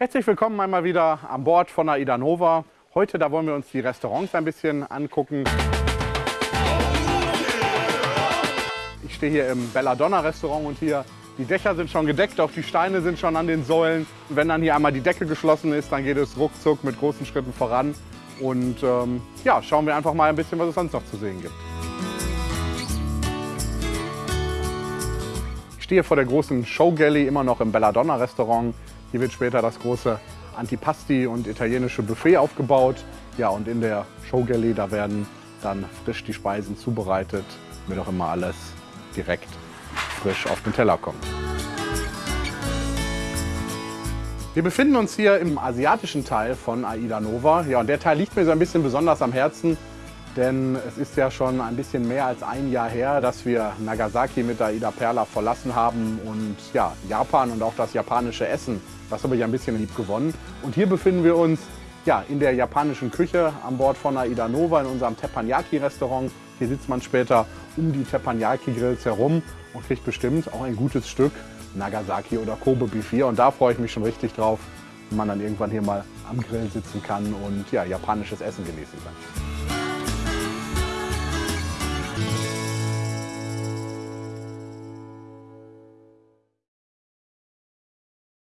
Herzlich willkommen einmal wieder an Bord von AIDA Nova. Heute da wollen wir uns die Restaurants ein bisschen angucken. Ich stehe hier im Belladonna Restaurant und hier die Dächer sind schon gedeckt, auch die Steine sind schon an den Säulen. Wenn dann hier einmal die Decke geschlossen ist, dann geht es ruckzuck mit großen Schritten voran. Und ähm, ja, schauen wir einfach mal ein bisschen, was es sonst noch zu sehen gibt. Ich stehe vor der großen Show Galley, immer noch im Belladonna Restaurant. Hier wird später das große Antipasti und italienische Buffet aufgebaut. Ja, und in der Show Galley, da werden dann frisch die Speisen zubereitet, damit auch immer alles direkt frisch auf den Teller kommt. Wir befinden uns hier im asiatischen Teil von Aida Nova. Ja, und der Teil liegt mir so ein bisschen besonders am Herzen, denn es ist ja schon ein bisschen mehr als ein Jahr her, dass wir Nagasaki mit Aida Perla verlassen haben und ja, Japan und auch das japanische Essen, das habe ich ein bisschen lieb gewonnen. Und hier befinden wir uns ja, in der japanischen Küche an Bord von Aida Nova in unserem Teppanyaki-Restaurant. Hier sitzt man später um die Teppanyaki-Grills herum und kriegt bestimmt auch ein gutes Stück Nagasaki oder Kobe Beef. Und da freue ich mich schon richtig drauf, wenn man dann irgendwann hier mal am Grill sitzen kann und ja, japanisches Essen genießen kann.